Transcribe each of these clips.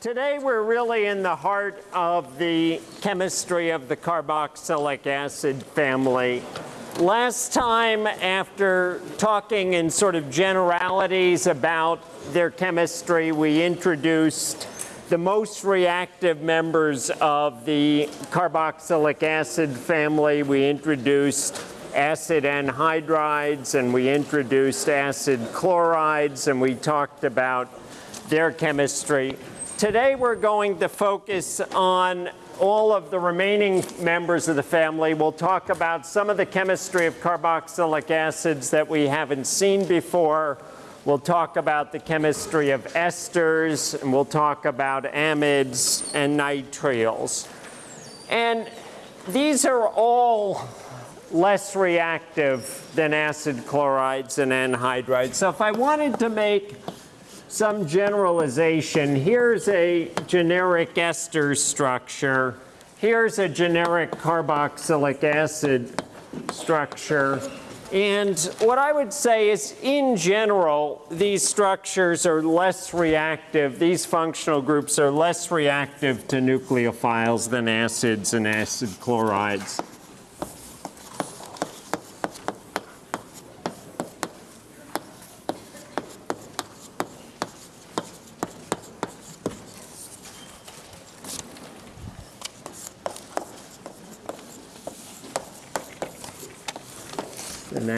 Today we're really in the heart of the chemistry of the carboxylic acid family. Last time, after talking in sort of generalities about their chemistry, we introduced the most reactive members of the carboxylic acid family. We introduced acid anhydrides and we introduced acid chlorides and we talked about their chemistry. Today we're going to focus on all of the remaining members of the family. We'll talk about some of the chemistry of carboxylic acids that we haven't seen before. We'll talk about the chemistry of esters, and we'll talk about amides and nitriles. And these are all less reactive than acid chlorides and anhydrides. So if I wanted to make some generalization, here's a generic ester structure. Here's a generic carboxylic acid structure. And what I would say is, in general, these structures are less reactive. These functional groups are less reactive to nucleophiles than acids and acid chlorides.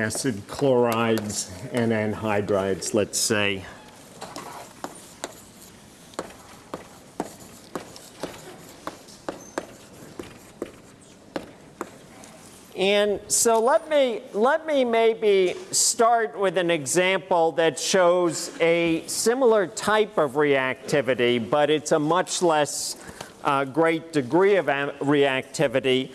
Acid chlorides and anhydrides, let's say. And so let me, let me maybe start with an example that shows a similar type of reactivity, but it's a much less uh, great degree of reactivity.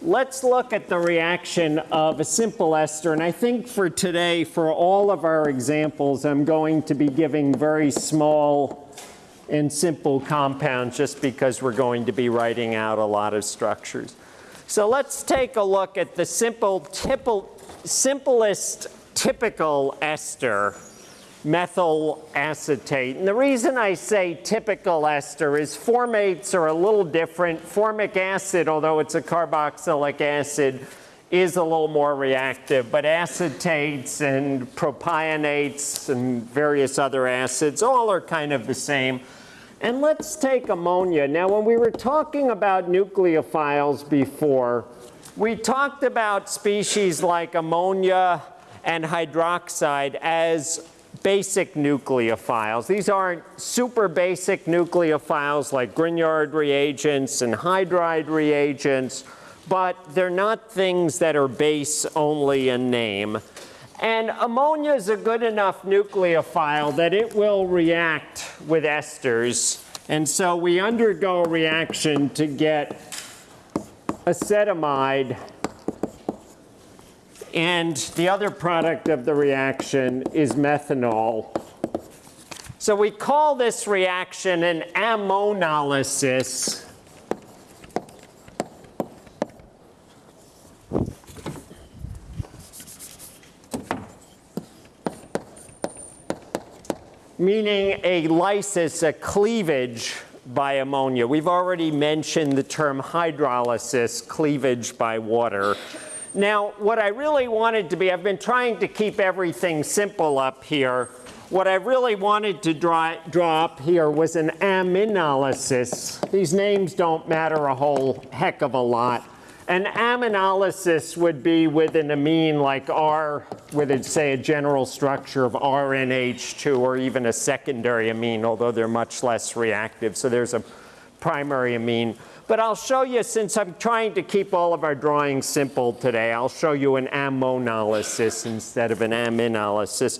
Let's look at the reaction of a simple ester. And I think for today, for all of our examples, I'm going to be giving very small and simple compounds just because we're going to be writing out a lot of structures. So let's take a look at the simple, typical, simplest typical ester methyl acetate. And the reason I say typical ester is formates are a little different. Formic acid, although it's a carboxylic acid, is a little more reactive, but acetates and propionates and various other acids all are kind of the same. And let's take ammonia. Now, when we were talking about nucleophiles before, we talked about species like ammonia and hydroxide as basic nucleophiles. These aren't super basic nucleophiles like Grignard reagents and hydride reagents, but they're not things that are base only in name. And ammonia is a good enough nucleophile that it will react with esters. And so we undergo a reaction to get acetamide and the other product of the reaction is methanol. So we call this reaction an ammonolysis. meaning a lysis, a cleavage by ammonia. We've already mentioned the term hydrolysis, cleavage by water. Now, what I really wanted to be, I've been trying to keep everything simple up here. What I really wanted to draw, draw up here was an aminolysis. These names don't matter a whole heck of a lot. An aminolysis would be with an amine like R, with, say, a general structure of RNH2, or even a secondary amine, although they're much less reactive. So there's a primary amine. But I'll show you, since I'm trying to keep all of our drawings simple today, I'll show you an ammonolysis instead of an aminolysis.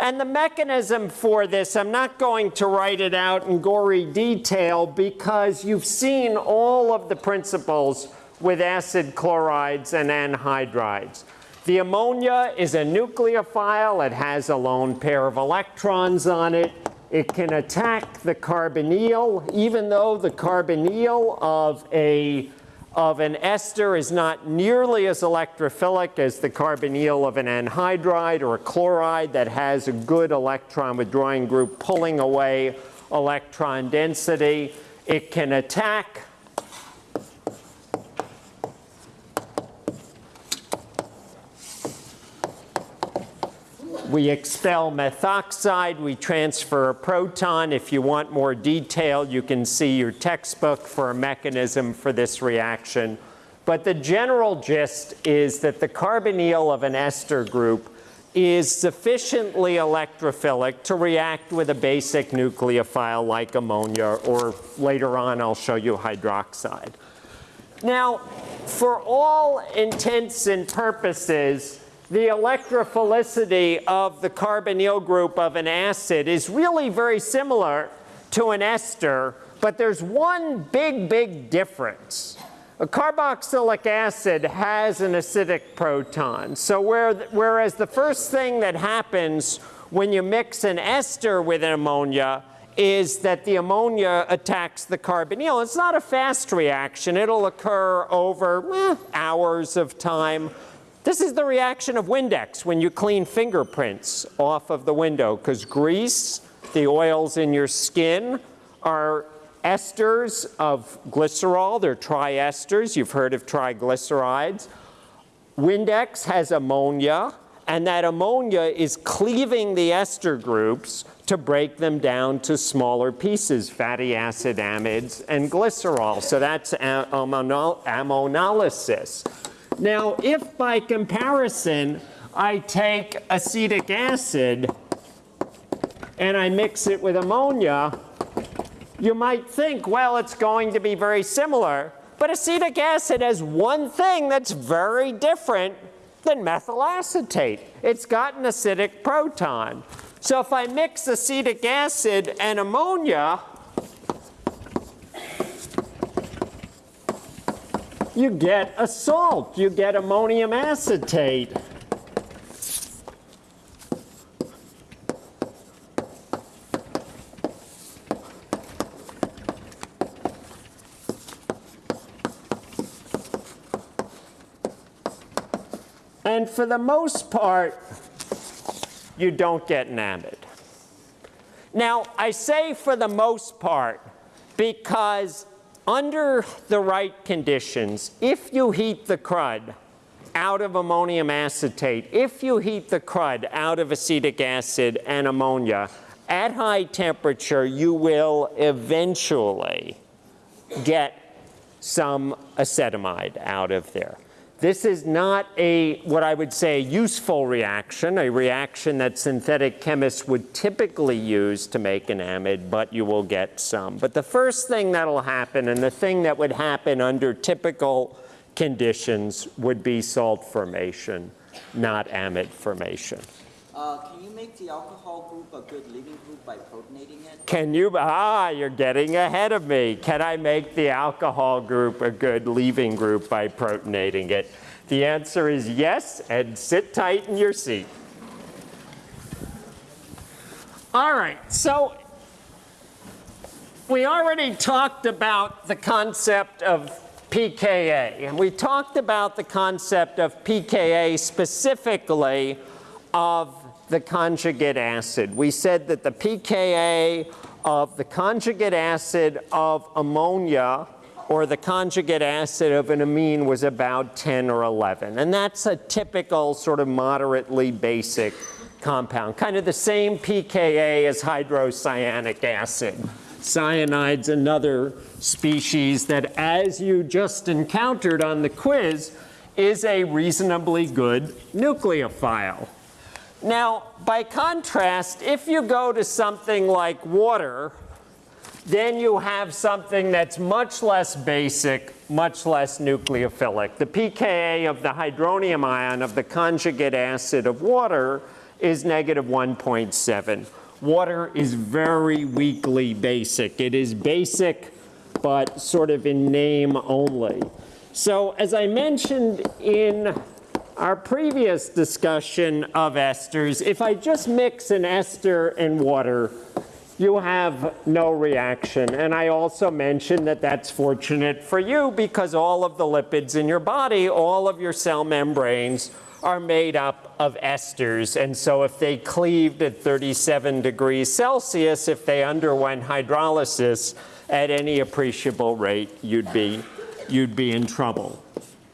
And the mechanism for this, I'm not going to write it out in gory detail because you've seen all of the principles with acid chlorides and anhydrides. The ammonia is a nucleophile. It has a lone pair of electrons on it. It can attack the carbonyl, even though the carbonyl of, a, of an ester is not nearly as electrophilic as the carbonyl of an anhydride or a chloride that has a good electron withdrawing group pulling away electron density. It can attack We expel methoxide, we transfer a proton. If you want more detail, you can see your textbook for a mechanism for this reaction. But the general gist is that the carbonyl of an ester group is sufficiently electrophilic to react with a basic nucleophile like ammonia, or later on I'll show you hydroxide. Now, for all intents and purposes, the electrophilicity of the carbonyl group of an acid is really very similar to an ester, but there's one big, big difference. A carboxylic acid has an acidic proton. So where, whereas the first thing that happens when you mix an ester with an ammonia is that the ammonia attacks the carbonyl. It's not a fast reaction. It'll occur over eh, hours of time. This is the reaction of Windex when you clean fingerprints off of the window because grease, the oils in your skin, are esters of glycerol. They're triesters. You've heard of triglycerides. Windex has ammonia, and that ammonia is cleaving the ester groups to break them down to smaller pieces, fatty acid amides and glycerol. So that's ammonolysis. Now, if by comparison I take acetic acid and I mix it with ammonia, you might think, well, it's going to be very similar. But acetic acid has one thing that's very different than methyl acetate. It's got an acidic proton. So if I mix acetic acid and ammonia, you get a salt, you get ammonium acetate. And for the most part, you don't get an. Now, I say for the most part because under the right conditions, if you heat the crud out of ammonium acetate, if you heat the crud out of acetic acid and ammonia, at high temperature, you will eventually get some acetamide out of there. This is not a, what I would say, useful reaction, a reaction that synthetic chemists would typically use to make an amide, but you will get some. But the first thing that'll happen, and the thing that would happen under typical conditions, would be salt formation, not amide formation. Uh, can you make the alcohol group a good leaving group by protonating it? Can you, ah, you're getting ahead of me. Can I make the alcohol group a good leaving group by protonating it? The answer is yes, and sit tight in your seat. All right, so we already talked about the concept of pKa, and we talked about the concept of pKa specifically of the conjugate acid. We said that the pKa of the conjugate acid of ammonia or the conjugate acid of an amine was about 10 or 11. And that's a typical sort of moderately basic compound, kind of the same pKa as hydrocyanic acid. Cyanide's another species that, as you just encountered on the quiz, is a reasonably good nucleophile. Now, by contrast, if you go to something like water, then you have something that's much less basic, much less nucleophilic. The pKa of the hydronium ion of the conjugate acid of water is negative 1.7. Water is very weakly basic. It is basic, but sort of in name only. So as I mentioned in our previous discussion of esters, if I just mix an ester and water, you have no reaction. And I also mentioned that that's fortunate for you because all of the lipids in your body, all of your cell membranes are made up of esters. And so if they cleaved at 37 degrees Celsius, if they underwent hydrolysis at any appreciable rate, you'd be, you'd be in trouble.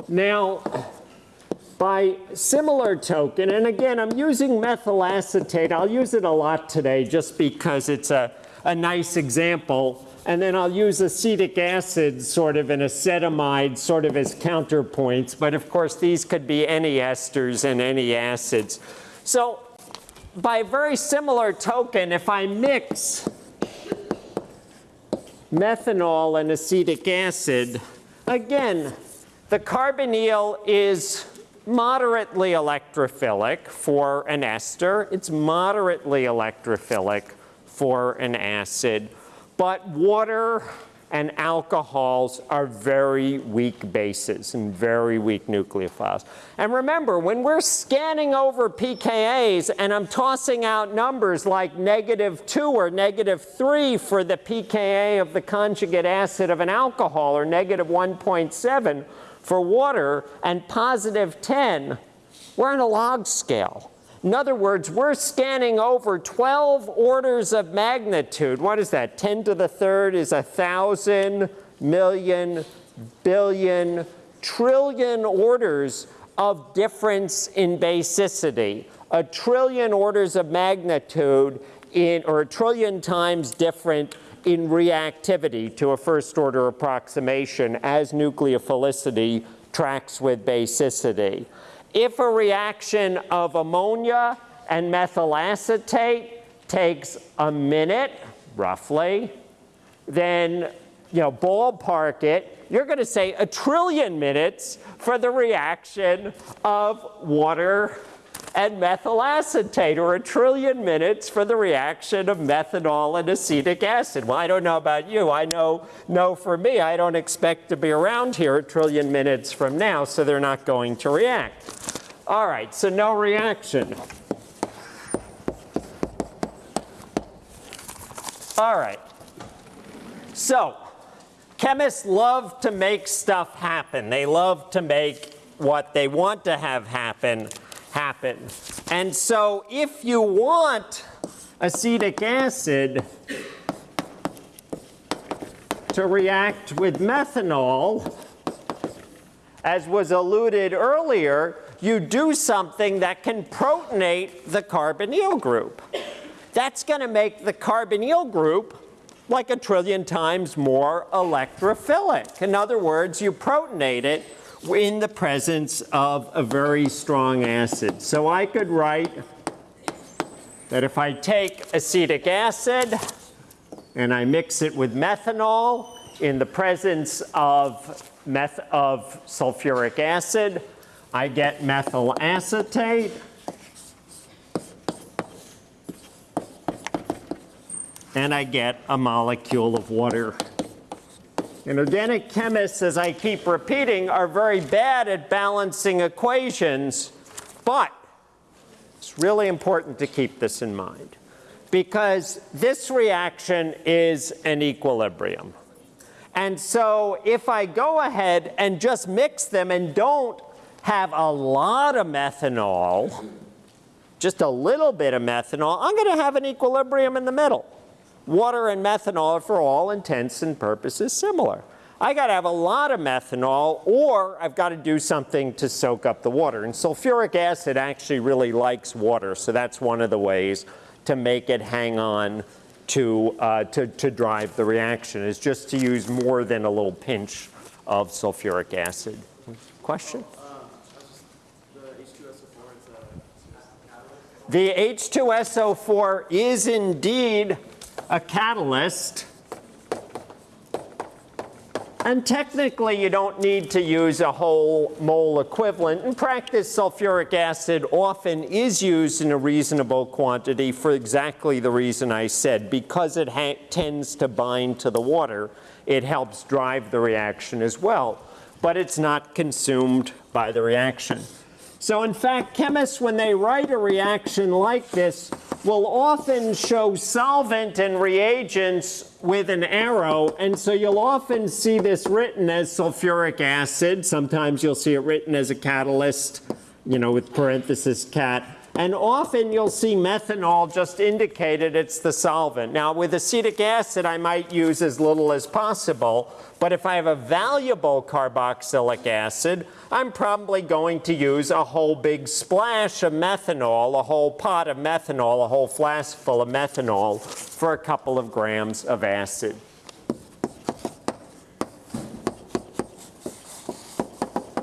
Now, by similar token, and again, I'm using methyl acetate. I'll use it a lot today just because it's a, a nice example. And then I'll use acetic acid sort of and acetamide sort of as counterpoints. But of course, these could be any esters and any acids. So by very similar token, if I mix methanol and acetic acid, again, the carbonyl is moderately electrophilic for an ester. It's moderately electrophilic for an acid. But water and alcohols are very weak bases and very weak nucleophiles. And remember, when we're scanning over pKa's and I'm tossing out numbers like negative 2 or negative 3 for the pKa of the conjugate acid of an alcohol or negative 1.7 for water and positive 10, we're on a log scale. In other words, we're scanning over 12 orders of magnitude. What is that? 10 to the third is a thousand, million, billion, trillion orders of difference in basicity. A trillion orders of magnitude in, or a trillion times different in reactivity to a first order approximation as nucleophilicity tracks with basicity. If a reaction of ammonia and methyl acetate takes a minute, roughly, then you know, ballpark it, you're going to say a trillion minutes for the reaction of water and methyl acetate, or a trillion minutes for the reaction of methanol and acetic acid. Well, I don't know about you. I know, know for me, I don't expect to be around here a trillion minutes from now, so they're not going to react. All right, so no reaction. All right. So, chemists love to make stuff happen. They love to make what they want to have happen happen. And so if you want acetic acid to react with methanol, as was alluded earlier, you do something that can protonate the carbonyl group. That's going to make the carbonyl group like a trillion times more electrophilic. In other words, you protonate it in the presence of a very strong acid. So I could write that if I take acetic acid and I mix it with methanol in the presence of, meth of sulfuric acid, I get methyl acetate. And I get a molecule of water. And organic chemists, as I keep repeating, are very bad at balancing equations, but it's really important to keep this in mind because this reaction is an equilibrium. And so if I go ahead and just mix them and don't have a lot of methanol, just a little bit of methanol, I'm going to have an equilibrium in the middle. Water and methanol are for all intents and purposes similar. I got to have a lot of methanol or I've got to do something to soak up the water. And sulfuric acid actually really likes water, so that's one of the ways to make it hang on to, uh, to, to drive the reaction is just to use more than a little pinch of sulfuric acid. Question? The H2SO4 is indeed a catalyst. And technically, you don't need to use a whole mole equivalent. In practice, sulfuric acid often is used in a reasonable quantity for exactly the reason I said. Because it tends to bind to the water, it helps drive the reaction as well. But it's not consumed by the reaction. So in fact, chemists, when they write a reaction like this, will often show solvent and reagents with an arrow. And so you'll often see this written as sulfuric acid. Sometimes you'll see it written as a catalyst you know, with parenthesis cat. And often you'll see methanol just indicated it's the solvent. Now with acetic acid, I might use as little as possible, but if I have a valuable carboxylic acid, I'm probably going to use a whole big splash of methanol, a whole pot of methanol, a whole flask full of methanol for a couple of grams of acid.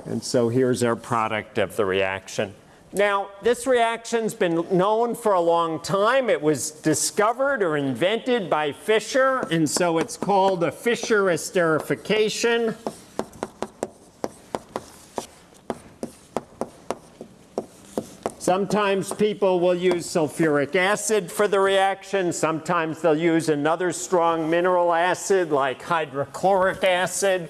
And so here's our product of the reaction. Now, this reaction's been known for a long time. It was discovered or invented by Fischer, and so it's called a Fischer esterification. Sometimes people will use sulfuric acid for the reaction. Sometimes they'll use another strong mineral acid like hydrochloric acid.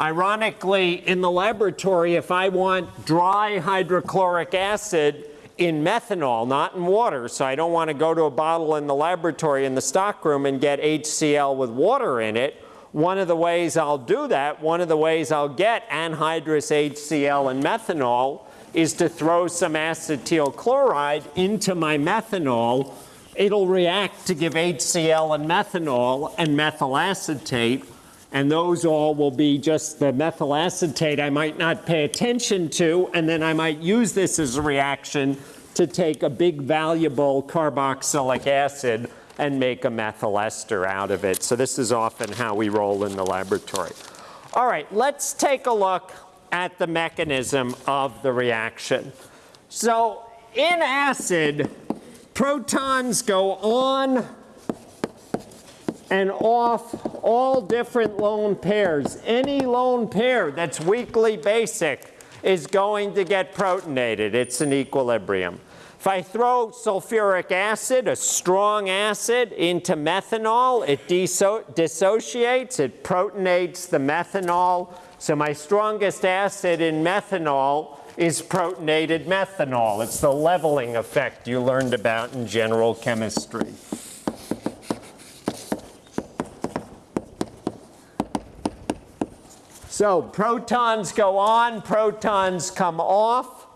Ironically, in the laboratory, if I want dry hydrochloric acid in methanol, not in water, so I don't want to go to a bottle in the laboratory in the stockroom and get HCl with water in it, one of the ways I'll do that, one of the ways I'll get anhydrous HCl and methanol is to throw some acetyl chloride into my methanol. It'll react to give HCl and methanol and methyl acetate and those all will be just the methyl acetate I might not pay attention to, and then I might use this as a reaction to take a big valuable carboxylic acid and make a methyl ester out of it. So this is often how we roll in the laboratory. All right, let's take a look at the mechanism of the reaction. So in acid, protons go on and off all different lone pairs. Any lone pair that's weakly basic is going to get protonated. It's an equilibrium. If I throw sulfuric acid, a strong acid, into methanol, it dissociates, it protonates the methanol. So my strongest acid in methanol is protonated methanol. It's the leveling effect you learned about in general chemistry. So protons go on, protons come off.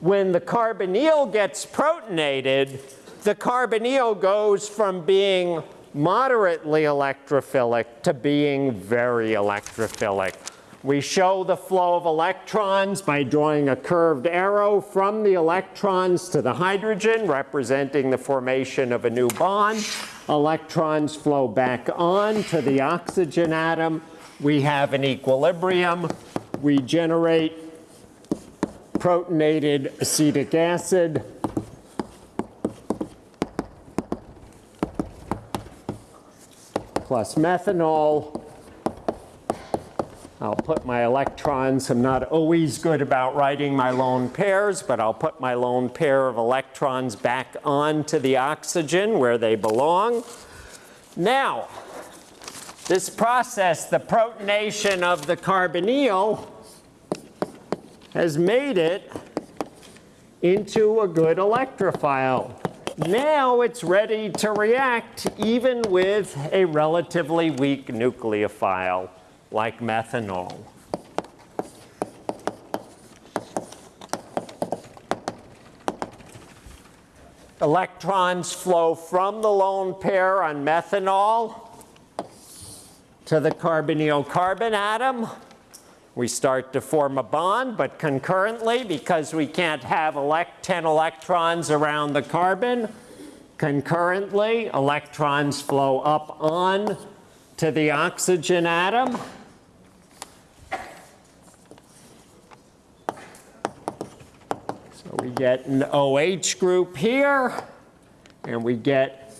When the carbonyl gets protonated, the carbonyl goes from being moderately electrophilic to being very electrophilic. We show the flow of electrons by drawing a curved arrow from the electrons to the hydrogen, representing the formation of a new bond. Electrons flow back on to the oxygen atom, we have an equilibrium. We generate protonated acetic acid. plus methanol. I'll put my electrons, I'm not always good about writing my lone pairs, but I'll put my lone pair of electrons back onto the oxygen where they belong. Now, this process, the protonation of the carbonyl, has made it into a good electrophile. Now it's ready to react even with a relatively weak nucleophile like methanol. Electrons flow from the lone pair on methanol to the carbonyl carbon atom. We start to form a bond, but concurrently, because we can't have elect 10 electrons around the carbon, concurrently, electrons flow up on to the oxygen atom. So we get an OH group here, and we get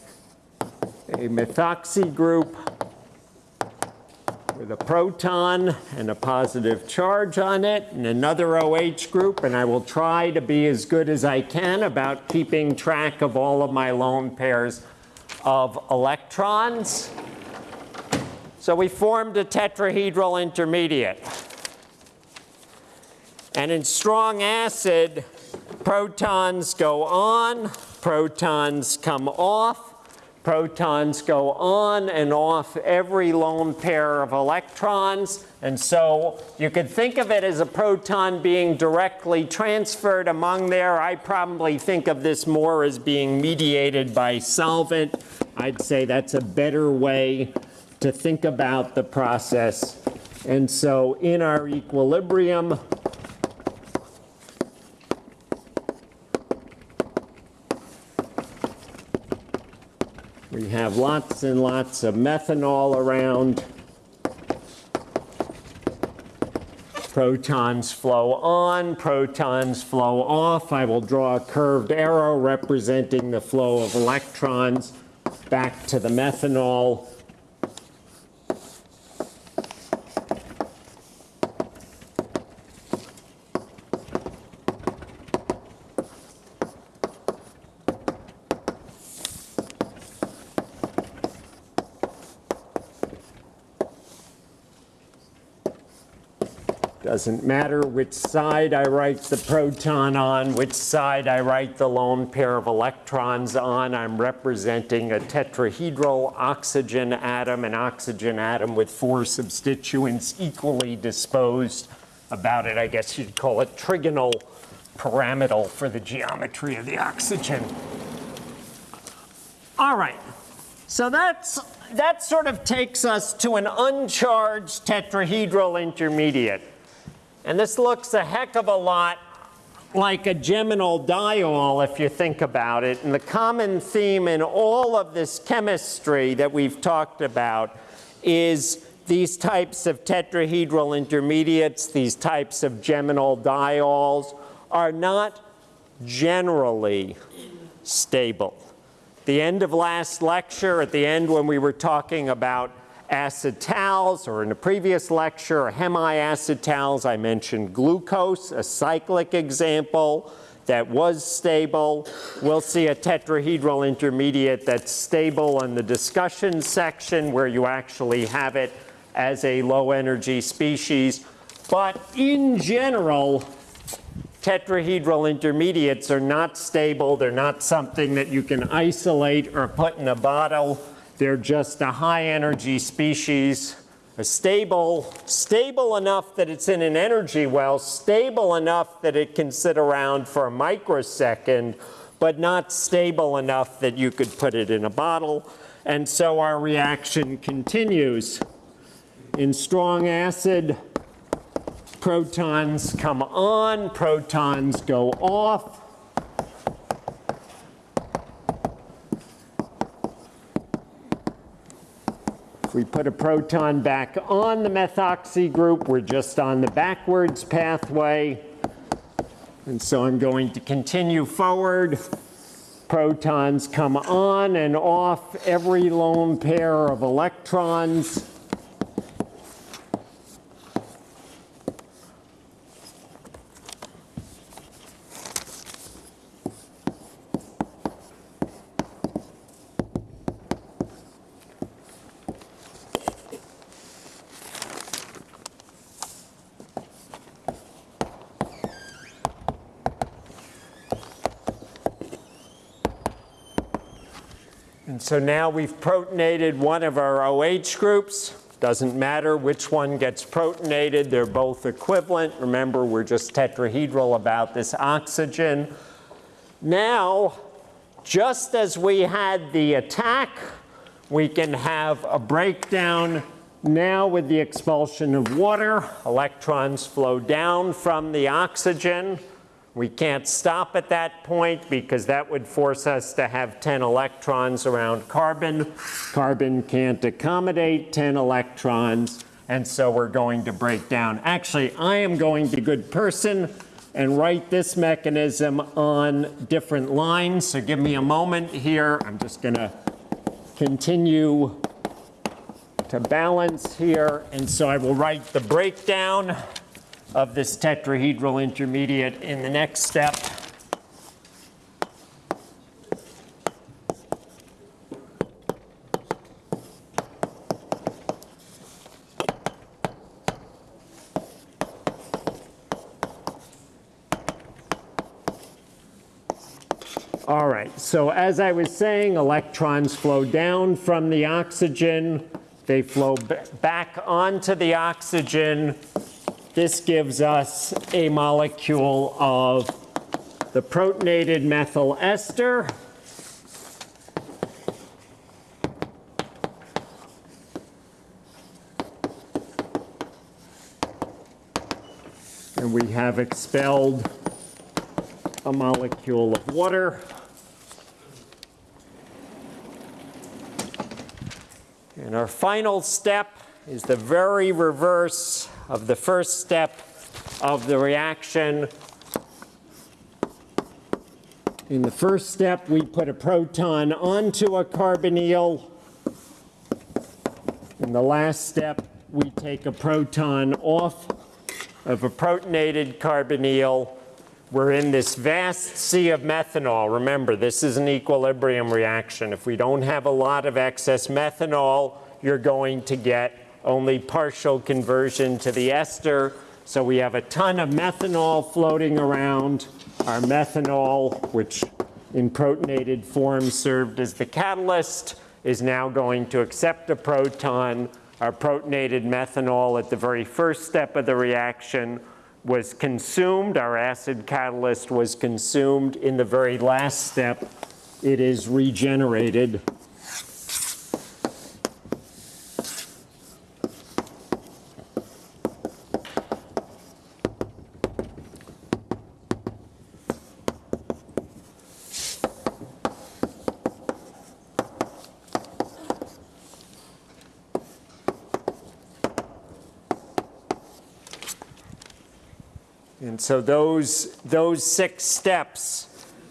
a methoxy group with a proton and a positive charge on it and another OH group and I will try to be as good as I can about keeping track of all of my lone pairs of electrons. So we formed a tetrahedral intermediate. And in strong acid, protons go on, protons come off, Protons go on and off every lone pair of electrons. And so you could think of it as a proton being directly transferred among there. I probably think of this more as being mediated by solvent. I'd say that's a better way to think about the process. And so in our equilibrium, have lots and lots of methanol around. Protons flow on, protons flow off. I will draw a curved arrow representing the flow of electrons back to the methanol. Doesn't matter which side I write the proton on, which side I write the lone pair of electrons on. I'm representing a tetrahedral oxygen atom, an oxygen atom with four substituents equally disposed. About it, I guess you'd call it trigonal pyramidal for the geometry of the oxygen. All right, so that's, that sort of takes us to an uncharged tetrahedral intermediate. And this looks a heck of a lot like a geminal diol if you think about it. And the common theme in all of this chemistry that we've talked about is these types of tetrahedral intermediates, these types of geminal diols are not generally stable. The end of last lecture, at the end when we were talking about acetals, or in a previous lecture, hemiacetals, I mentioned glucose, a cyclic example that was stable. We'll see a tetrahedral intermediate that's stable in the discussion section where you actually have it as a low energy species. But in general, tetrahedral intermediates are not stable. They're not something that you can isolate or put in a bottle. They're just a high energy species, a stable, stable enough that it's in an energy well, stable enough that it can sit around for a microsecond, but not stable enough that you could put it in a bottle. And so our reaction continues. In strong acid, protons come on, protons go off. We put a proton back on the methoxy group, we're just on the backwards pathway. And so I'm going to continue forward. Protons come on and off every lone pair of electrons. So now we've protonated one of our OH groups. Doesn't matter which one gets protonated, they're both equivalent. Remember, we're just tetrahedral about this oxygen. Now, just as we had the attack, we can have a breakdown now with the expulsion of water. Electrons flow down from the oxygen. We can't stop at that point because that would force us to have 10 electrons around carbon. Carbon can't accommodate 10 electrons, and so we're going to break down. Actually, I am going to be a good person and write this mechanism on different lines. So give me a moment here. I'm just going to continue to balance here. And so I will write the breakdown of this tetrahedral intermediate in the next step. All right, so as I was saying, electrons flow down from the oxygen. They flow back onto the oxygen. This gives us a molecule of the protonated methyl ester. And we have expelled a molecule of water. And our final step is the very reverse of the first step of the reaction. In the first step, we put a proton onto a carbonyl. In the last step, we take a proton off of a protonated carbonyl. We're in this vast sea of methanol. Remember, this is an equilibrium reaction. If we don't have a lot of excess methanol, you're going to get only partial conversion to the ester. So we have a ton of methanol floating around. Our methanol, which in protonated form served as the catalyst, is now going to accept a proton. Our protonated methanol at the very first step of the reaction was consumed. Our acid catalyst was consumed. In the very last step, it is regenerated. So those, those six steps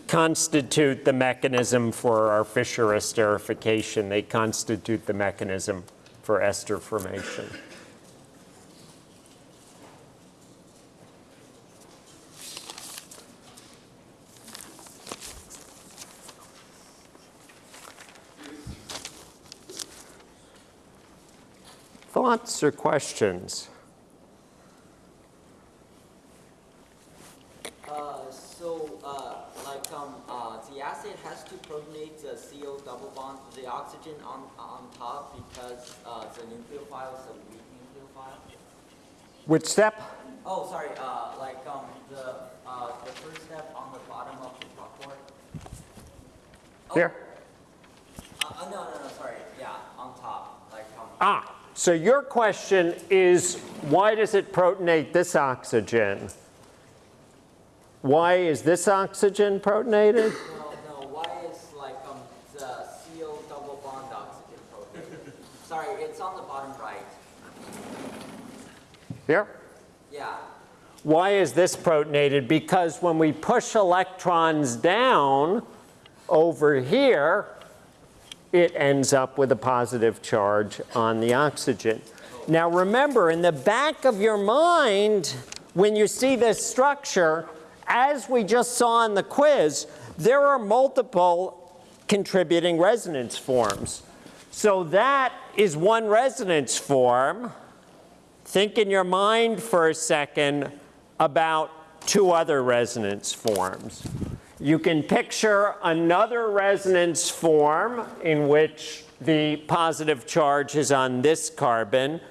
constitute the mechanism for our Fischer esterification. They constitute the mechanism for ester formation. Thoughts or questions? Uh, so, uh, like, um, uh, the acid has to protonate the CO double bond to the oxygen on, on top because, uh, the nucleophile is a weak nucleophile? Which step? Oh, sorry, uh, like, um, the, uh, the first step on the bottom of the chalkboard? Oh, Here? Uh, uh, no, no, no, sorry, yeah, on top, like, um, Ah, so your question is why does it protonate this oxygen? Why is this oxygen protonated? no, no, why is, like, um, the CO double bond oxygen protonated? Sorry, it's on the bottom right, Here? yeah. Why is this protonated? Because when we push electrons down over here, it ends up with a positive charge on the oxygen. Now remember, in the back of your mind, when you see this structure, as we just saw in the quiz, there are multiple contributing resonance forms. So that is one resonance form. Think in your mind for a second about two other resonance forms. You can picture another resonance form in which the positive charge is on this carbon,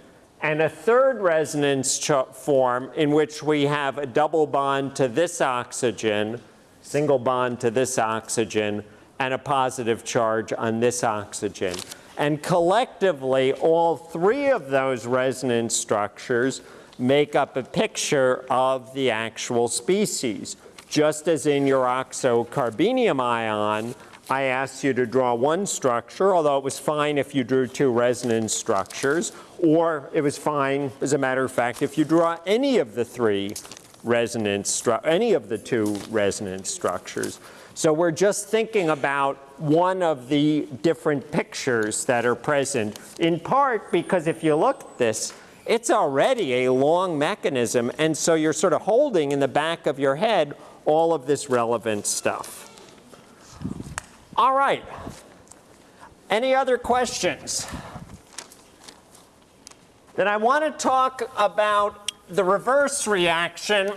and a third resonance form in which we have a double bond to this oxygen, single bond to this oxygen, and a positive charge on this oxygen. And collectively, all three of those resonance structures make up a picture of the actual species. Just as in your oxocarbenium ion, I asked you to draw one structure, although it was fine if you drew two resonance structures, or it was fine, as a matter of fact, if you draw any of the three resonance, any of the two resonance structures. So we're just thinking about one of the different pictures that are present, in part because if you look at this, it's already a long mechanism, and so you're sort of holding in the back of your head all of this relevant stuff. All right. Any other questions? Then I want to talk about the reverse reaction,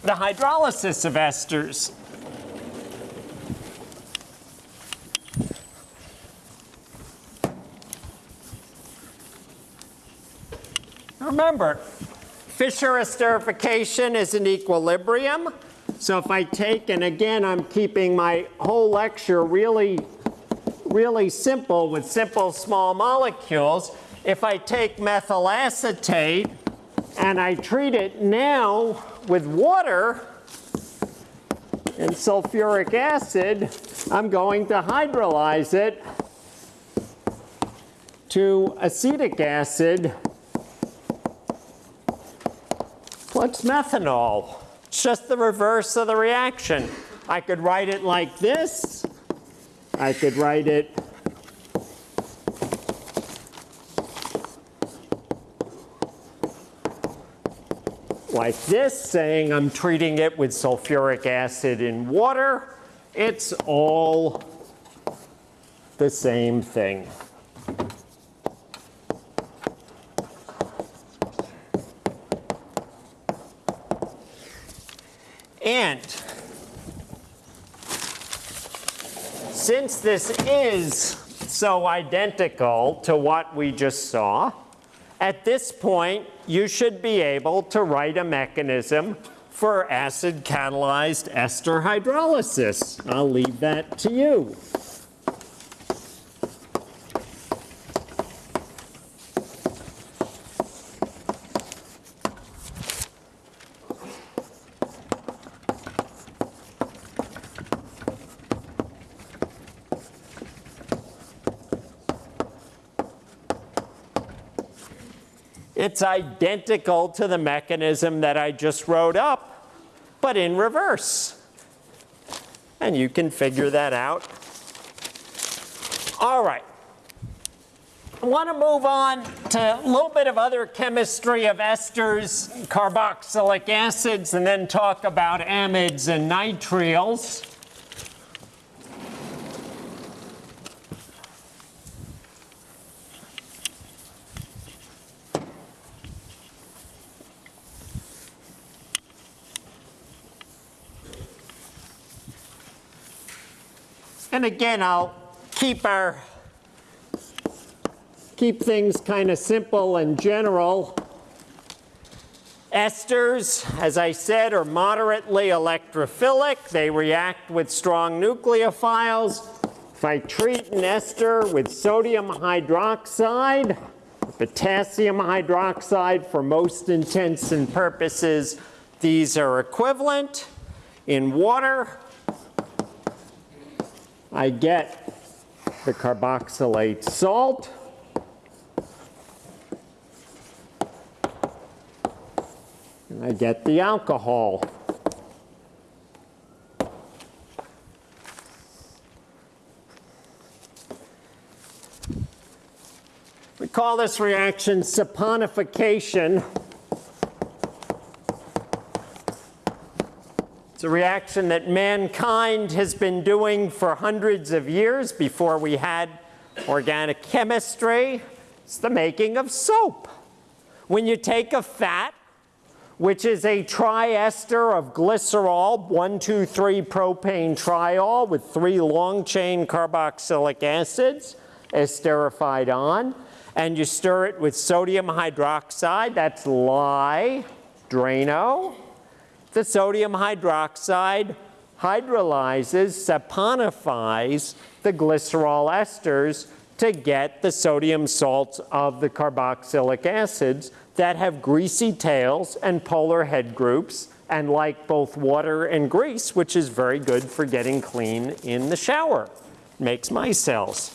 the hydrolysis of esters. Remember, Fischer esterification is an equilibrium. So if I take, and again, I'm keeping my whole lecture really, really simple with simple small molecules. If I take methyl acetate and I treat it now with water and sulfuric acid, I'm going to hydrolyze it to acetic acid plus methanol. It's just the reverse of the reaction. I could write it like this. I could write it like this, saying I'm treating it with sulfuric acid in water. It's all the same thing. And since this is so identical to what we just saw, at this point, you should be able to write a mechanism for acid catalyzed ester hydrolysis. I'll leave that to you. It's identical to the mechanism that I just wrote up, but in reverse. And you can figure that out. All right. I want to move on to a little bit of other chemistry of esters, carboxylic acids, and then talk about amides and nitriles. And again, I'll keep our keep things kind of simple and general. Esters, as I said, are moderately electrophilic. They react with strong nucleophiles. If I treat an ester with sodium hydroxide, potassium hydroxide, for most intents and purposes, these are equivalent. In water, I get the carboxylate salt. And I get the alcohol. We call this reaction saponification. It's a reaction that mankind has been doing for hundreds of years before we had organic chemistry. It's the making of soap. When you take a fat, which is a triester of glycerol, 1,2,3 propane triol with three long chain carboxylic acids esterified on, and you stir it with sodium hydroxide, that's lye, Drano. The sodium hydroxide hydrolyzes, saponifies the glycerol esters to get the sodium salts of the carboxylic acids that have greasy tails and polar head groups and like both water and grease, which is very good for getting clean in the shower. Makes micelles.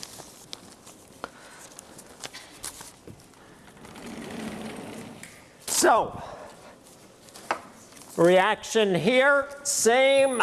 So, reaction here, same,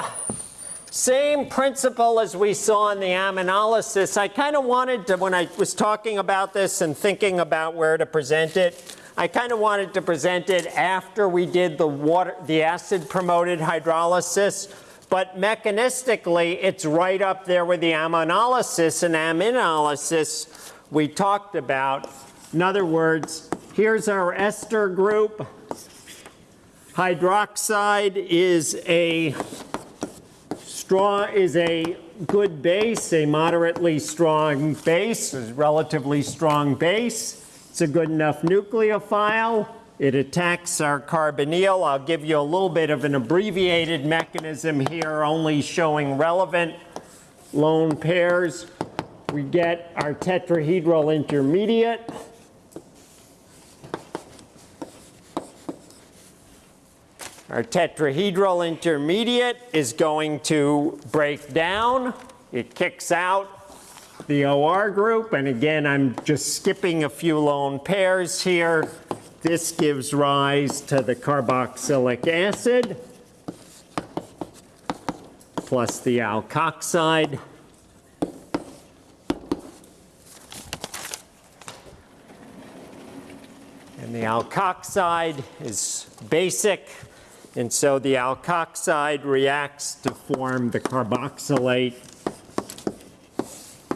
same principle as we saw in the aminolysis. I kind of wanted to, when I was talking about this and thinking about where to present it, I kind of wanted to present it after we did the water, the acid promoted hydrolysis, but mechanistically it's right up there with the aminolysis and aminolysis we talked about. In other words, here's our ester group. Hydroxide is a strong, is a good base, a moderately strong base, a relatively strong base. It's a good enough nucleophile. It attacks our carbonyl. I'll give you a little bit of an abbreviated mechanism here, only showing relevant lone pairs. We get our tetrahedral intermediate. Our tetrahedral intermediate is going to break down. It kicks out the OR group, and again, I'm just skipping a few lone pairs here. This gives rise to the carboxylic acid plus the alkoxide. And the alkoxide is basic, and so the alkoxide reacts to form the carboxylate.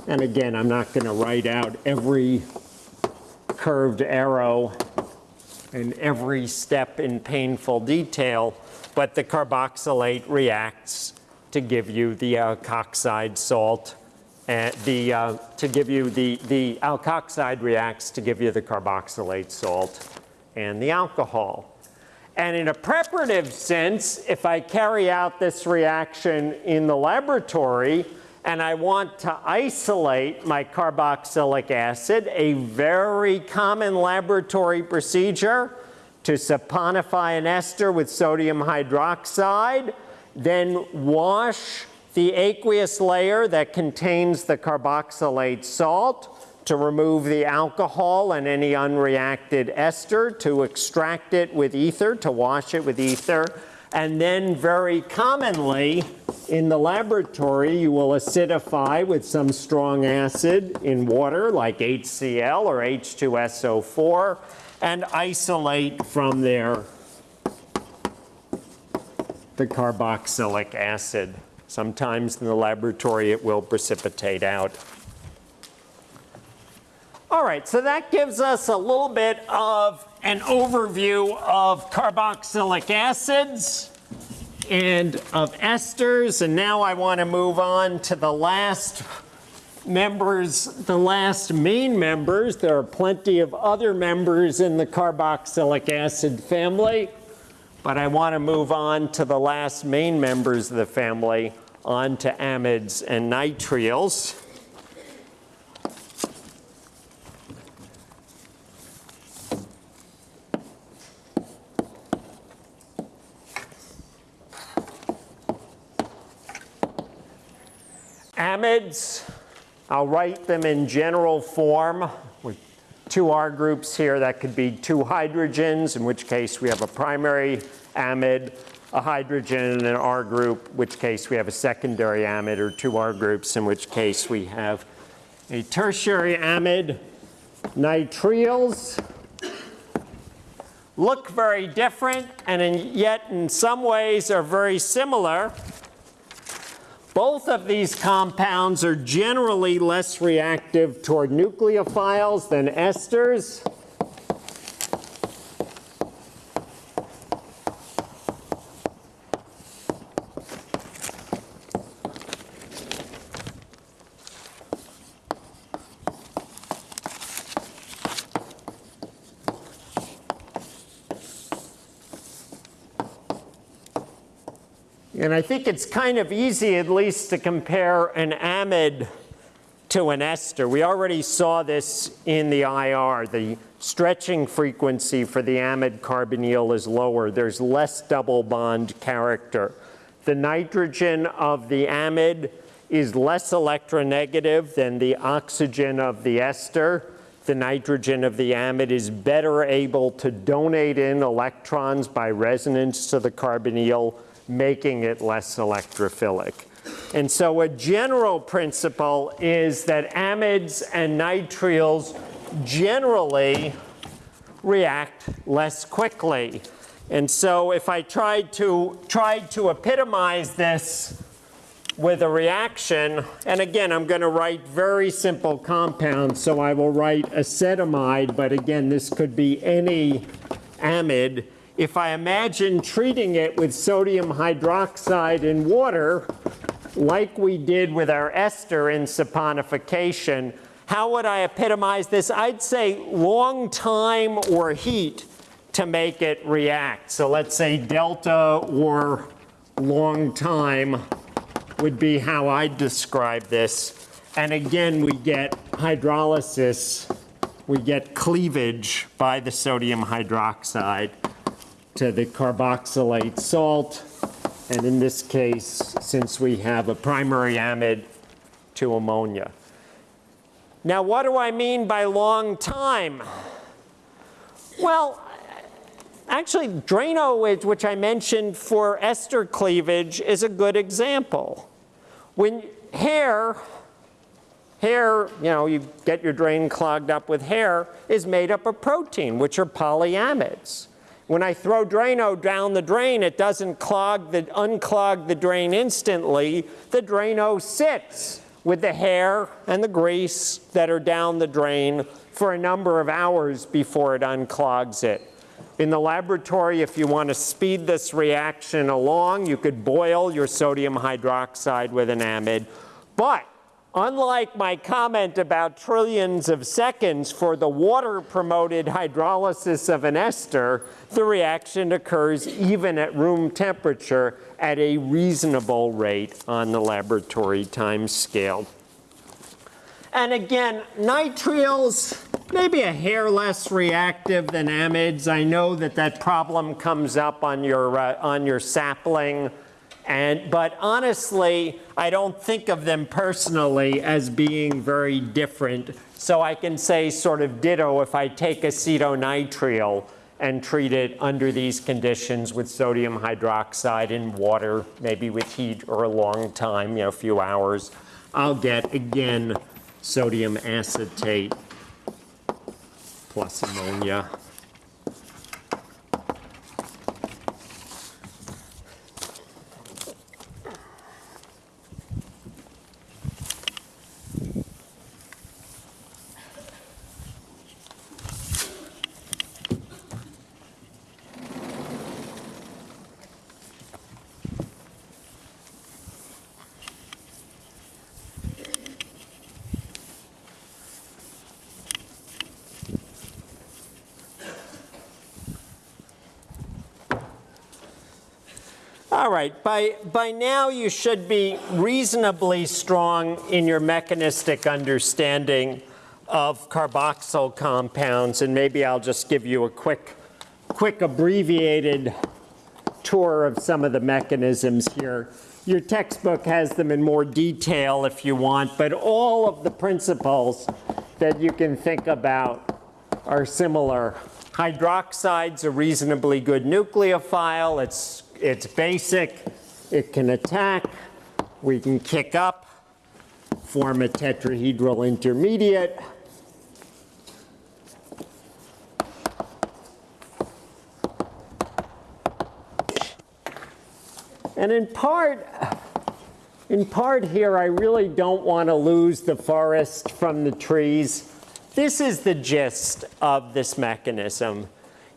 And again, I'm not going to write out every curved arrow and every step in painful detail, but the carboxylate reacts to give you the alkoxide salt, and the, uh, to give you the, the alkoxide reacts to give you the carboxylate salt and the alcohol. And in a preparative sense, if I carry out this reaction in the laboratory, and I want to isolate my carboxylic acid, a very common laboratory procedure to saponify an ester with sodium hydroxide, then wash the aqueous layer that contains the carboxylate salt to remove the alcohol and any unreacted ester, to extract it with ether, to wash it with ether, and then very commonly in the laboratory, you will acidify with some strong acid in water like HCl or H2SO4 and isolate from there the carboxylic acid. Sometimes in the laboratory it will precipitate out. All right, so that gives us a little bit of an overview of carboxylic acids and of esters. And now I want to move on to the last members, the last main members. There are plenty of other members in the carboxylic acid family, but I want to move on to the last main members of the family, on to amides and nitriles. Amides, I'll write them in general form with two R groups here. That could be two hydrogens, in which case we have a primary amide, a hydrogen and an R group, which case we have a secondary amide, or two R groups, in which case we have a tertiary amide. Nitriles look very different and in, yet in some ways are very similar. Both of these compounds are generally less reactive toward nucleophiles than esters. And I think it's kind of easy, at least, to compare an amide to an ester. We already saw this in the IR. The stretching frequency for the amide carbonyl is lower. There's less double bond character. The nitrogen of the amide is less electronegative than the oxygen of the ester. The nitrogen of the amide is better able to donate in electrons by resonance to the carbonyl making it less electrophilic. And so a general principle is that amides and nitriles generally react less quickly. And so if I tried to, tried to epitomize this with a reaction, and again, I'm going to write very simple compounds, so I will write acetamide, but again, this could be any amide if I imagine treating it with sodium hydroxide and water, like we did with our ester in saponification, How would I epitomize this? I'd say long time or heat to make it react. So let's say delta or long time would be how I'd describe this. And again, we get hydrolysis, we get cleavage by the sodium hydroxide to the carboxylate salt. And in this case, since we have a primary amide, to ammonia. Now, what do I mean by long time? Well, actually, Drano, which I mentioned for ester cleavage, is a good example. When hair, hair, you know, you get your drain clogged up with hair, is made up of protein, which are polyamides. When I throw Drano down the drain, it doesn't clog the, unclog the drain instantly. The Drano sits with the hair and the grease that are down the drain for a number of hours before it unclogs it. In the laboratory, if you want to speed this reaction along, you could boil your sodium hydroxide with an amide. But unlike my comment about trillions of seconds for the water-promoted hydrolysis of an ester, the reaction occurs even at room temperature at a reasonable rate on the laboratory time scale. And again, nitriles, maybe a hair less reactive than amides. I know that that problem comes up on your, uh, on your sapling. And, but honestly, I don't think of them personally as being very different. So I can say sort of ditto if I take acetonitrile and treat it under these conditions with sodium hydroxide in water, maybe with heat or a long time, you know, a few hours, I'll get, again, sodium acetate plus ammonia. Right, by, by now you should be reasonably strong in your mechanistic understanding of carboxyl compounds, and maybe I'll just give you a quick, quick abbreviated tour of some of the mechanisms here. Your textbook has them in more detail if you want, but all of the principles that you can think about are similar. Hydroxide's a reasonably good nucleophile. It's it's basic, it can attack, we can kick up, form a tetrahedral intermediate. And in part, in part here, I really don't want to lose the forest from the trees. This is the gist of this mechanism.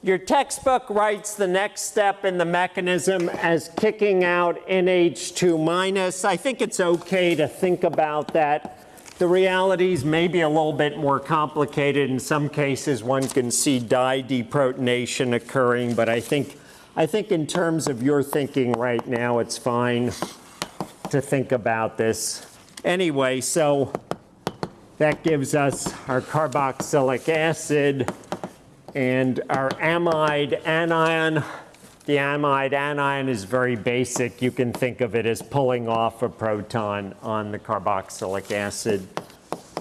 Your textbook writes the next step in the mechanism as kicking out NH2 minus. I think it's okay to think about that. The realities may be a little bit more complicated. In some cases, one can see di-deprotonation occurring, but I think, I think in terms of your thinking right now, it's fine to think about this. Anyway, so that gives us our carboxylic acid and our amide anion, the amide anion is very basic. You can think of it as pulling off a proton on the carboxylic acid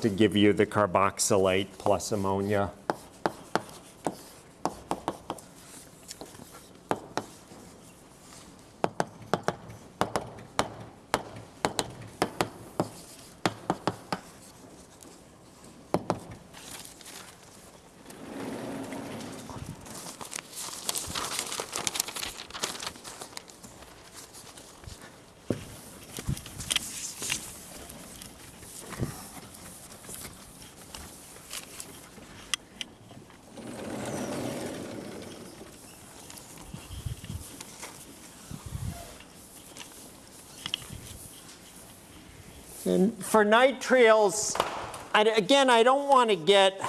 to give you the carboxylate plus ammonia. And for nitriles, I, again, I don't want to get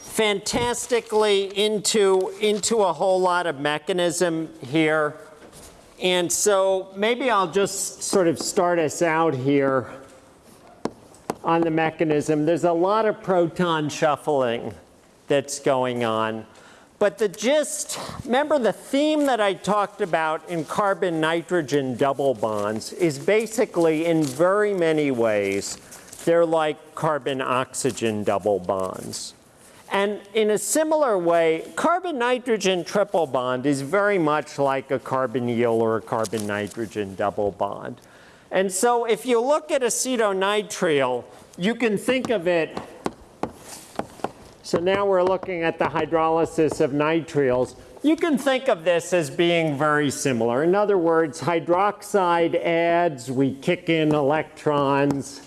fantastically into, into a whole lot of mechanism here. And so maybe I'll just sort of start us out here on the mechanism. There's a lot of proton shuffling that's going on. But the gist, remember the theme that I talked about in carbon-nitrogen double bonds is basically in very many ways, they're like carbon-oxygen double bonds. And in a similar way, carbon-nitrogen triple bond is very much like a carbonyl or a carbon-nitrogen double bond. And so if you look at acetonitrile, you can think of it so now we're looking at the hydrolysis of nitriles. You can think of this as being very similar. In other words, hydroxide adds, we kick in electrons.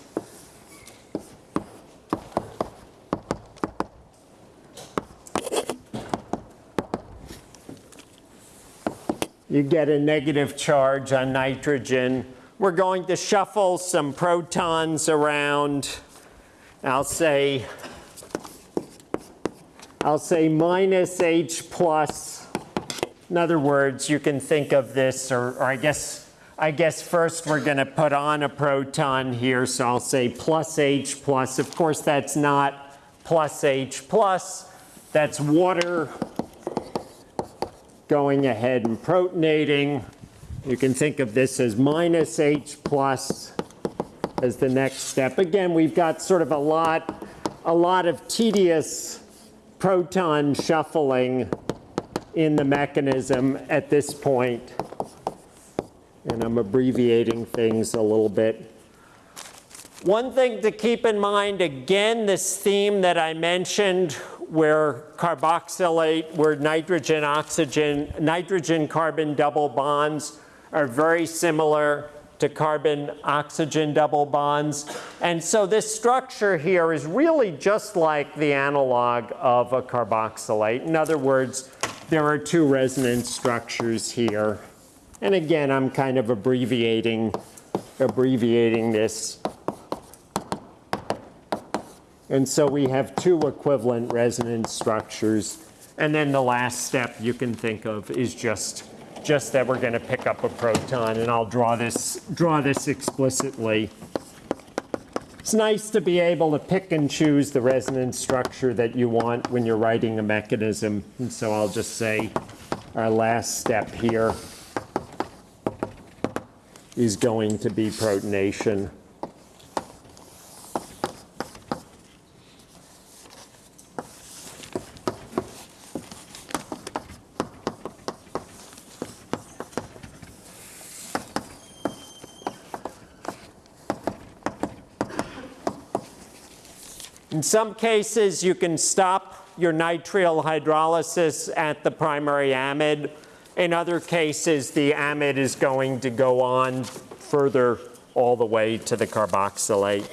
You get a negative charge on nitrogen. We're going to shuffle some protons around. I'll say I'll say minus H plus. In other words, you can think of this, or, or I guess, I guess first we're going to put on a proton here, so I'll say plus H plus. Of course, that's not plus H plus. That's water going ahead and protonating. You can think of this as minus H plus as the next step. Again, we've got sort of a lot, a lot of tedious proton shuffling in the mechanism at this point. And I'm abbreviating things a little bit. One thing to keep in mind, again, this theme that I mentioned where carboxylate, where nitrogen, oxygen, nitrogen carbon double bonds are very similar to carbon oxygen double bonds. And so this structure here is really just like the analog of a carboxylate. In other words, there are two resonance structures here. And again, I'm kind of abbreviating, abbreviating this. And so we have two equivalent resonance structures. And then the last step you can think of is just just that we're going to pick up a proton, and I'll draw this, draw this explicitly. It's nice to be able to pick and choose the resonance structure that you want when you're writing a mechanism. And so I'll just say our last step here is going to be protonation. In some cases, you can stop your nitrile hydrolysis at the primary amide. In other cases, the amide is going to go on further all the way to the carboxylate.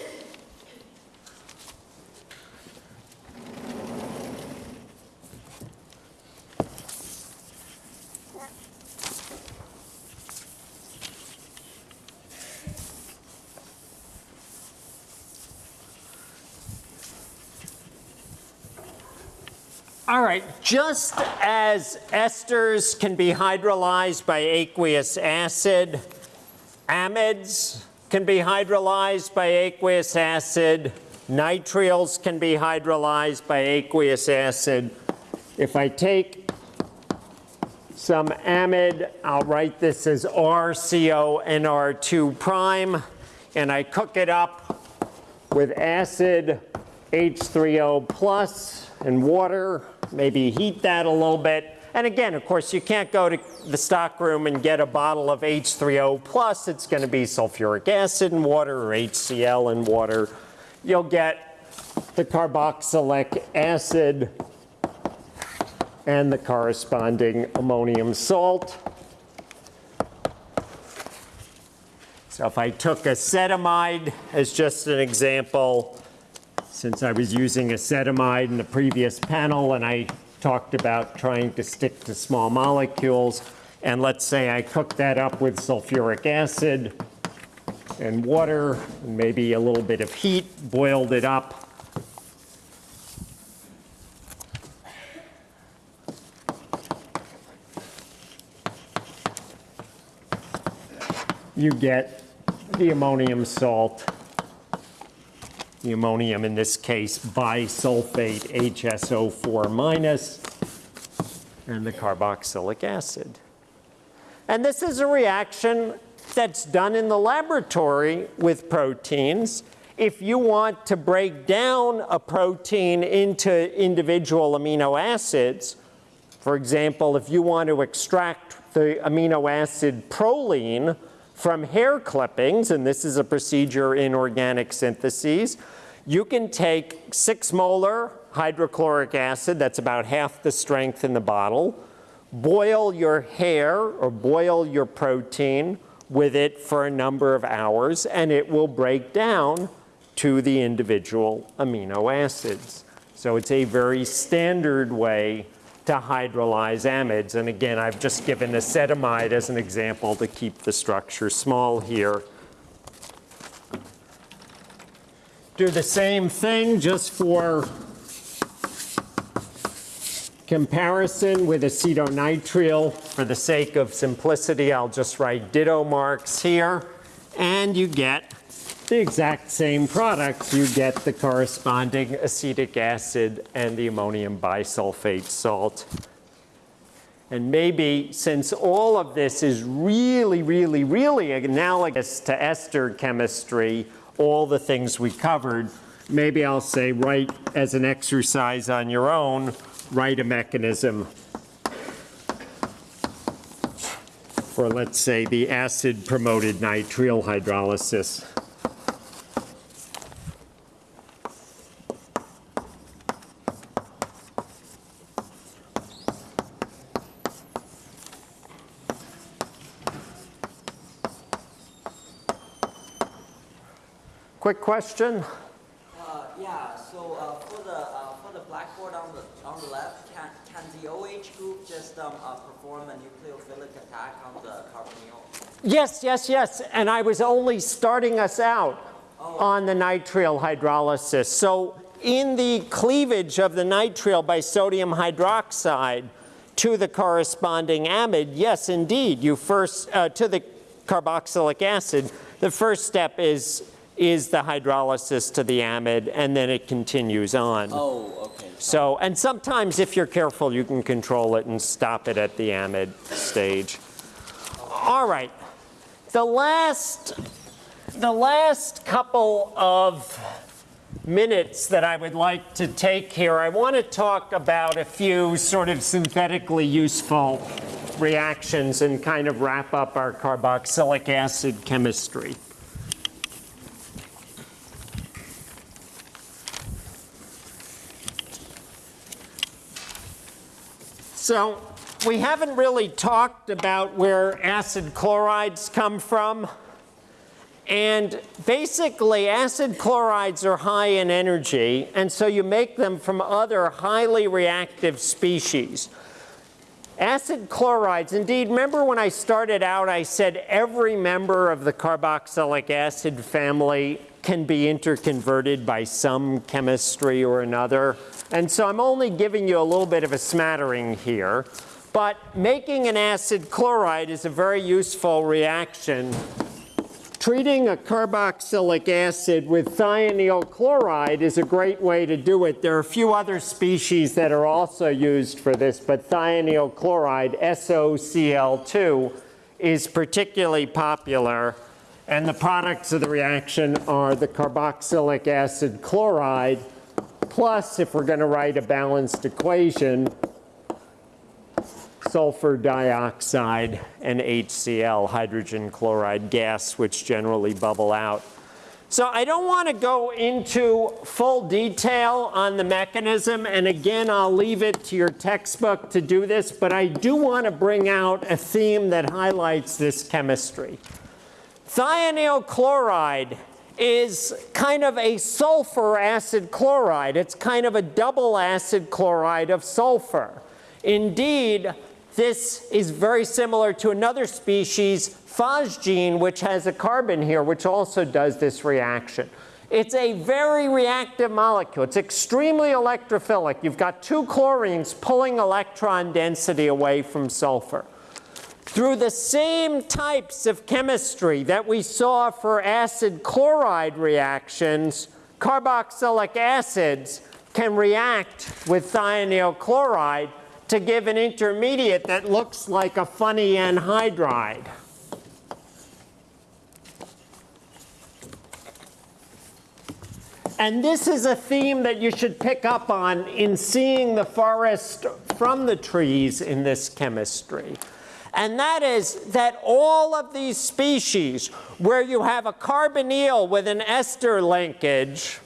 All right, just as esters can be hydrolyzed by aqueous acid, amides can be hydrolyzed by aqueous acid, nitriles can be hydrolyzed by aqueous acid. If I take some amide, I'll write this as RCONR2 prime, and I cook it up with acid H3O plus and water, maybe heat that a little bit. And again, of course, you can't go to the stockroom and get a bottle of H3O plus. It's going to be sulfuric acid and water or HCl and water. You'll get the carboxylic acid and the corresponding ammonium salt. So if I took acetamide as just an example, since I was using acetamide in the previous panel and I talked about trying to stick to small molecules. And let's say I cook that up with sulfuric acid. and water, and maybe a little bit of heat, boiled it up. You get the ammonium salt, the ammonium in this case bisulfate HSO4 minus, and the carboxylic acid. And this is a reaction that's done in the laboratory with proteins. If you want to break down a protein into individual amino acids, for example, if you want to extract the amino acid proline from hair clippings, and this is a procedure in organic syntheses, you can take six molar hydrochloric acid, that's about half the strength in the bottle, boil your hair or boil your protein with it for a number of hours, and it will break down to the individual amino acids. So it's a very standard way to hydrolyze amides. And again, I've just given acetamide as an example to keep the structure small here. Do the same thing just for comparison with acetonitrile. For the sake of simplicity, I'll just write ditto marks here. And you get the exact same product. You get the corresponding acetic acid and the ammonium bisulfate salt. And maybe since all of this is really, really, really analogous to ester chemistry, all the things we covered, maybe I'll say write as an exercise on your own, write a mechanism for, let's say, the acid-promoted nitrile hydrolysis. Quick question? Uh, yeah, so uh, for the uh, for the blackboard on the on the left, can can the OH group just um, uh, perform a nucleophilic attack on the carbonyl? Yes, yes, yes. And I was only starting us out on the nitrile hydrolysis. So in the cleavage of the nitrile by sodium hydroxide to the corresponding amide, yes, indeed, you first, uh, to the carboxylic acid, the first step is, is the hydrolysis to the amide, and then it continues on. Oh, okay. So, and sometimes if you're careful, you can control it and stop it at the amide stage. All right. The last, the last couple of minutes that I would like to take here, I want to talk about a few sort of synthetically useful reactions and kind of wrap up our carboxylic acid chemistry. So we haven't really talked about where acid chlorides come from. And basically, acid chlorides are high in energy, and so you make them from other highly reactive species. Acid chlorides, indeed, remember when I started out, I said every member of the carboxylic acid family can be interconverted by some chemistry or another. And so I'm only giving you a little bit of a smattering here. But making an acid chloride is a very useful reaction. Treating a carboxylic acid with thionyl chloride is a great way to do it. There are a few other species that are also used for this, but thionyl chloride, SOCl2, is particularly popular. And the products of the reaction are the carboxylic acid chloride, plus, if we're going to write a balanced equation, sulfur dioxide and HCl, hydrogen chloride gas, which generally bubble out. So I don't want to go into full detail on the mechanism, and again, I'll leave it to your textbook to do this, but I do want to bring out a theme that highlights this chemistry. Thionyl chloride is kind of a sulfur acid chloride. It's kind of a double acid chloride of sulfur. Indeed, This is very similar to another species, phosgene, which has a carbon here, which also does this reaction. It's a very reactive molecule. It's extremely electrophilic. You've got two chlorines pulling electron density away from sulfur. Through the same types of chemistry that we saw for acid chloride reactions, carboxylic acids can react with thionyl chloride to give an intermediate that looks like a funny anhydride. And this is a theme that you should pick up on in seeing the forest from the trees in this chemistry. And that is that all of these species where you have a carbonyl with an ester linkage,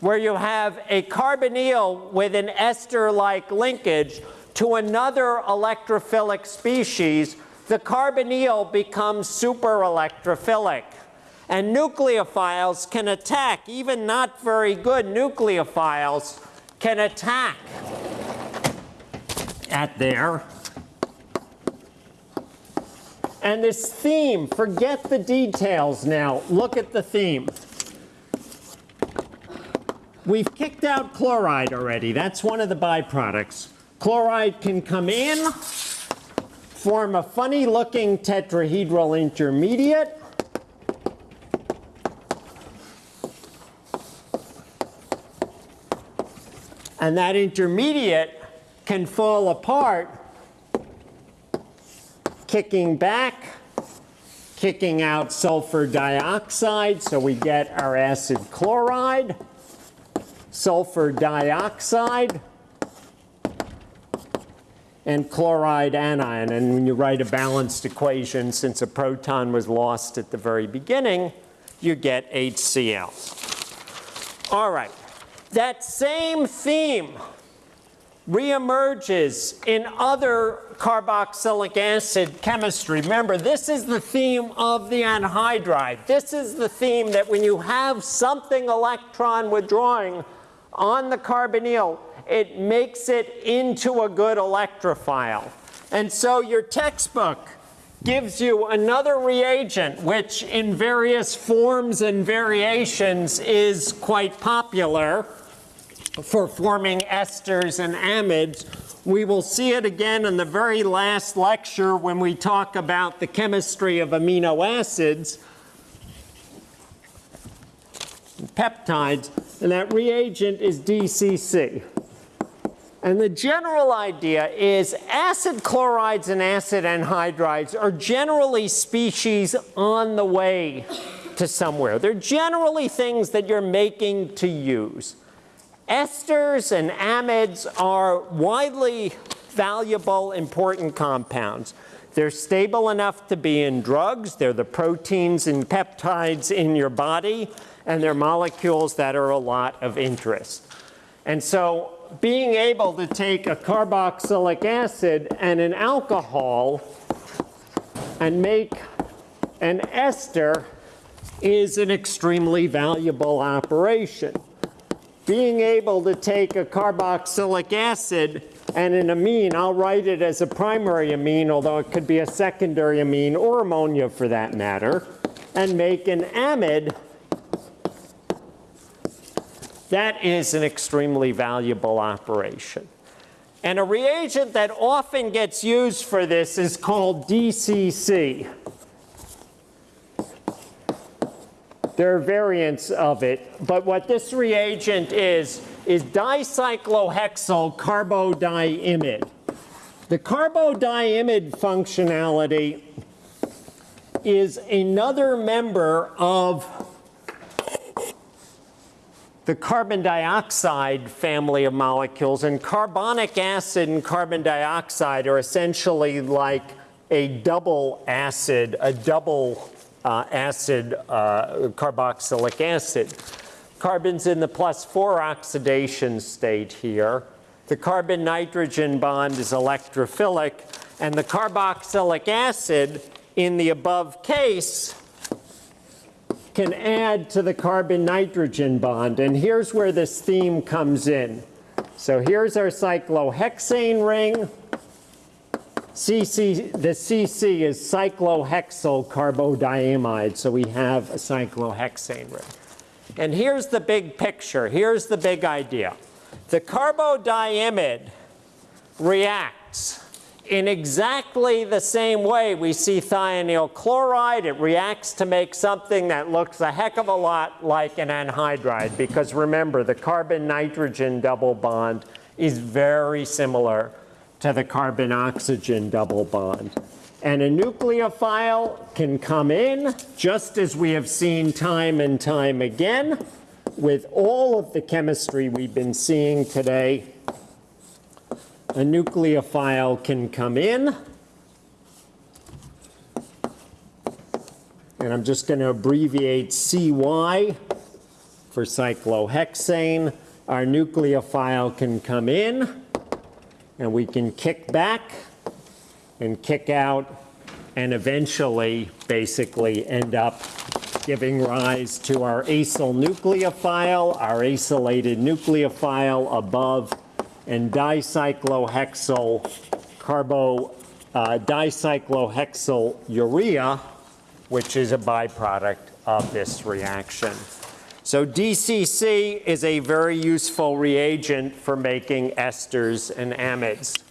where you have a carbonyl with an ester-like linkage to another electrophilic species, the carbonyl becomes super electrophilic. And nucleophiles can attack, even not very good nucleophiles can attack at there. And this theme, forget the details now, look at the theme. We've kicked out chloride already. That's one of the byproducts. Chloride can come in, form a funny looking tetrahedral intermediate. And that intermediate can fall apart, kicking back, kicking out sulfur dioxide, so we get our acid chloride sulfur dioxide, and chloride anion. And when you write a balanced equation, since a proton was lost at the very beginning, you get HCl. All right, that same theme reemerges in other carboxylic acid chemistry. Remember, this is the theme of the anhydride. This is the theme that when you have something electron withdrawing on the carbonyl, it makes it into a good electrophile. And so your textbook gives you another reagent, which in various forms and variations is quite popular for forming esters and amides. We will see it again in the very last lecture when we talk about the chemistry of amino acids, peptides, and that reagent is DCC. And the general idea is acid chlorides and acid anhydrides are generally species on the way to somewhere. They're generally things that you're making to use. Esters and amides are widely valuable, important compounds. They're stable enough to be in drugs. They're the proteins and peptides in your body and they're molecules that are a lot of interest. And so being able to take a carboxylic acid and an alcohol and make an ester is an extremely valuable operation. Being able to take a carboxylic acid and an amine, I'll write it as a primary amine, although it could be a secondary amine or ammonia for that matter, and make an amide that is an extremely valuable operation. And a reagent that often gets used for this is called DCC. There are variants of it, but what this reagent is, is dicyclohexyl carbodiimide. The carbodiimide functionality is another member of the carbon dioxide family of molecules. And carbonic acid and carbon dioxide are essentially like a double acid, a double uh, acid uh, carboxylic acid. Carbon's in the plus 4 oxidation state here. The carbon-nitrogen bond is electrophilic. And the carboxylic acid in the above case can add to the carbon-nitrogen bond. And here's where this theme comes in. So here's our cyclohexane ring. CC, the CC is cyclohexyl carbodiamide, so we have a cyclohexane ring. And here's the big picture. Here's the big idea. The carbodiamide reacts in exactly the same way we see thionyl chloride. It reacts to make something that looks a heck of a lot like an anhydride because remember, the carbon-nitrogen double bond is very similar to the carbon-oxygen double bond. And a nucleophile can come in, just as we have seen time and time again, with all of the chemistry we've been seeing today. A nucleophile can come in. And I'm just going to abbreviate CY for cyclohexane. Our nucleophile can come in, and we can kick back and kick out and eventually basically end up giving rise to our acyl nucleophile, our acylated nucleophile above, and dicyclohexyl carbo, uh, dicyclohexyl urea, which is a byproduct of this reaction. So DCC is a very useful reagent for making esters and amides.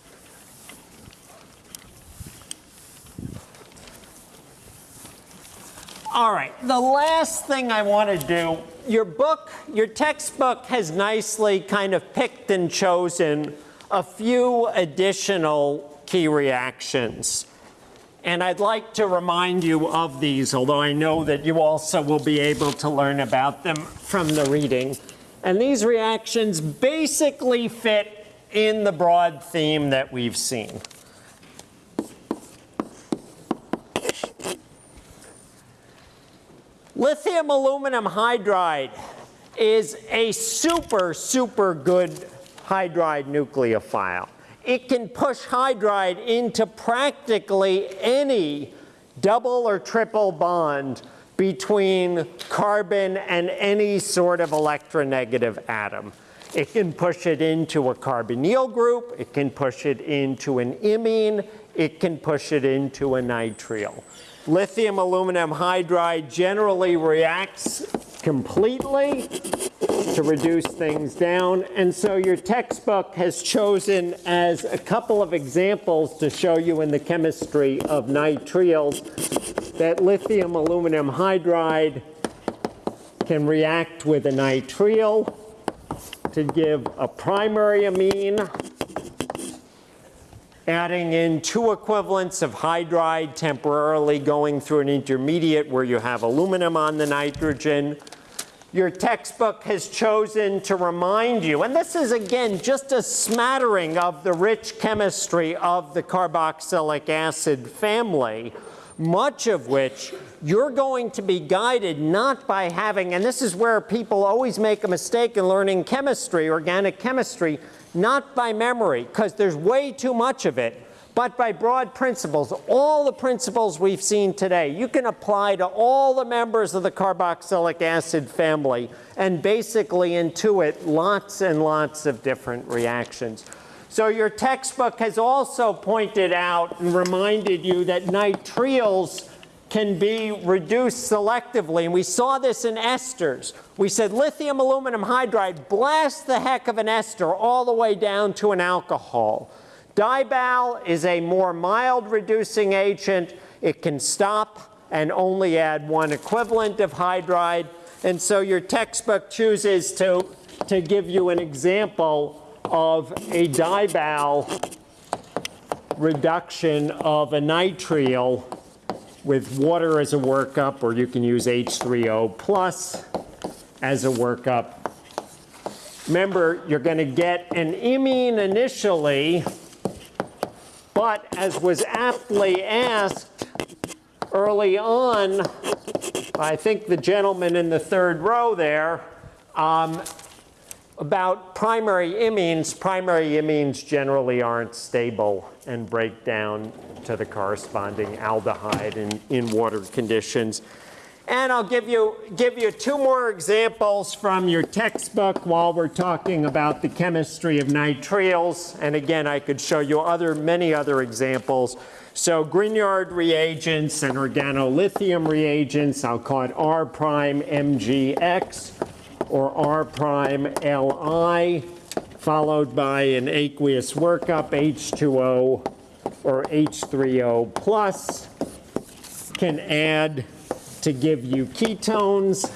All right, the last thing I want to do, your book, your textbook has nicely kind of picked and chosen a few additional key reactions. And I'd like to remind you of these, although I know that you also will be able to learn about them from the reading. And these reactions basically fit in the broad theme that we've seen. Lithium aluminum hydride is a super, super good hydride nucleophile. It can push hydride into practically any double or triple bond between carbon and any sort of electronegative atom. It can push it into a carbonyl group, it can push it into an imine, it can push it into a nitrile. Lithium aluminum hydride generally reacts completely to reduce things down. And so your textbook has chosen as a couple of examples to show you in the chemistry of nitriles that lithium aluminum hydride can react with a nitrile to give a primary amine adding in two equivalents of hydride temporarily going through an intermediate where you have aluminum on the nitrogen. Your textbook has chosen to remind you, and this is again just a smattering of the rich chemistry of the carboxylic acid family, much of which you're going to be guided not by having, and this is where people always make a mistake in learning chemistry, organic chemistry, not by memory, because there's way too much of it, but by broad principles. All the principles we've seen today, you can apply to all the members of the carboxylic acid family and basically intuit lots and lots of different reactions. So your textbook has also pointed out and reminded you that nitriles can be reduced selectively. And we saw this in esters. We said lithium aluminum hydride blasts the heck of an ester all the way down to an alcohol. Dibal is a more mild reducing agent. It can stop and only add one equivalent of hydride. And so your textbook chooses to, to give you an example of a dibal reduction of a nitrile with water as a workup, or you can use H3O plus as a workup. Remember, you're going to get an imine initially, but as was aptly asked early on, I think the gentleman in the third row there, um, about primary imines, primary imines generally aren't stable and break down to the corresponding aldehyde in, in water conditions. And I'll give you, give you two more examples from your textbook while we're talking about the chemistry of nitriles. And again, I could show you other, many other examples. So Grignard reagents and organolithium reagents, I'll call it R prime MgX or R prime Li, followed by an aqueous workup H2O or H3O plus can add to give you ketones,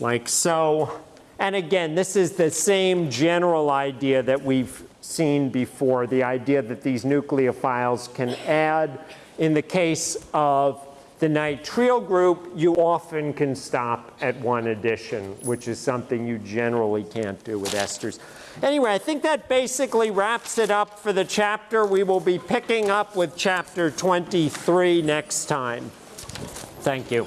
like so. And again, this is the same general idea that we've seen before, the idea that these nucleophiles can add. In the case of the nitrile group, you often can stop at one addition, which is something you generally can't do with esters. Anyway, I think that basically wraps it up for the chapter. We will be picking up with chapter 23 next time. Thank you.